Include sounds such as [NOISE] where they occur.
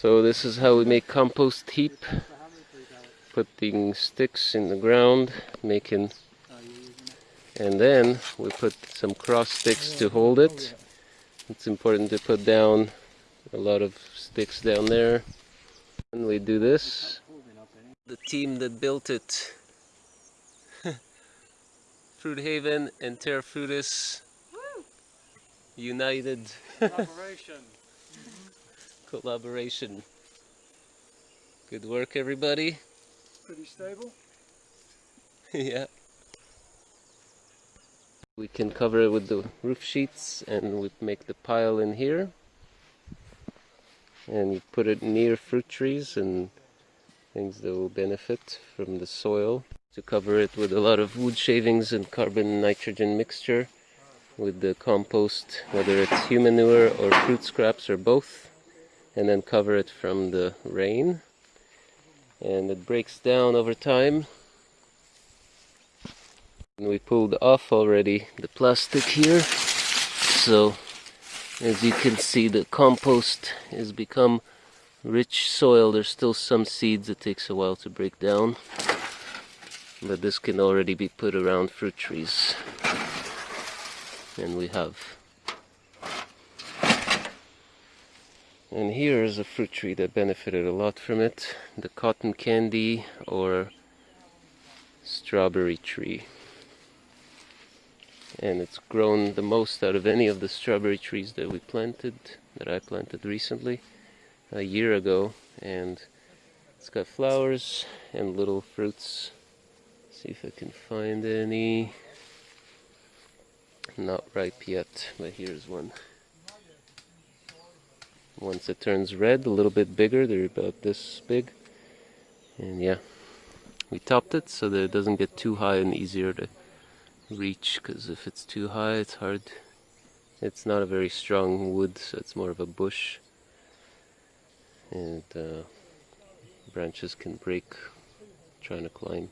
So this is how we make compost heap. Putting sticks in the ground, making, and then we put some cross sticks to hold it. It's important to put down a lot of sticks down there. And we do this. The team that built it, [LAUGHS] Fruit Haven and Terra Fruitis, united Operation. [LAUGHS] collaboration. Good work, everybody. Pretty stable. [LAUGHS] yeah. We can cover it with the roof sheets and we make the pile in here. And you put it near fruit trees and things that will benefit from the soil. To cover it with a lot of wood shavings and carbon nitrogen mixture with the compost, whether it's human manure or fruit scraps or both. And then cover it from the rain. And it breaks down over time. And we pulled off already the plastic here. So as you can see the compost has become rich soil. There's still some seeds. It takes a while to break down. But this can already be put around fruit trees. And we have and here is a fruit tree that benefited a lot from it the cotton candy or strawberry tree. And it's grown the most out of any of the strawberry trees that we planted that I planted recently a year ago. And it's got flowers and little fruits. See if I can find any. Not ripe yet but here's one once it turns red a little bit bigger they're about this big. And yeah we topped it so that it doesn't get too high and easier to reach because if it's too high it's hard. It's not a very strong wood so it's more of a bush. And uh, branches can break trying to climb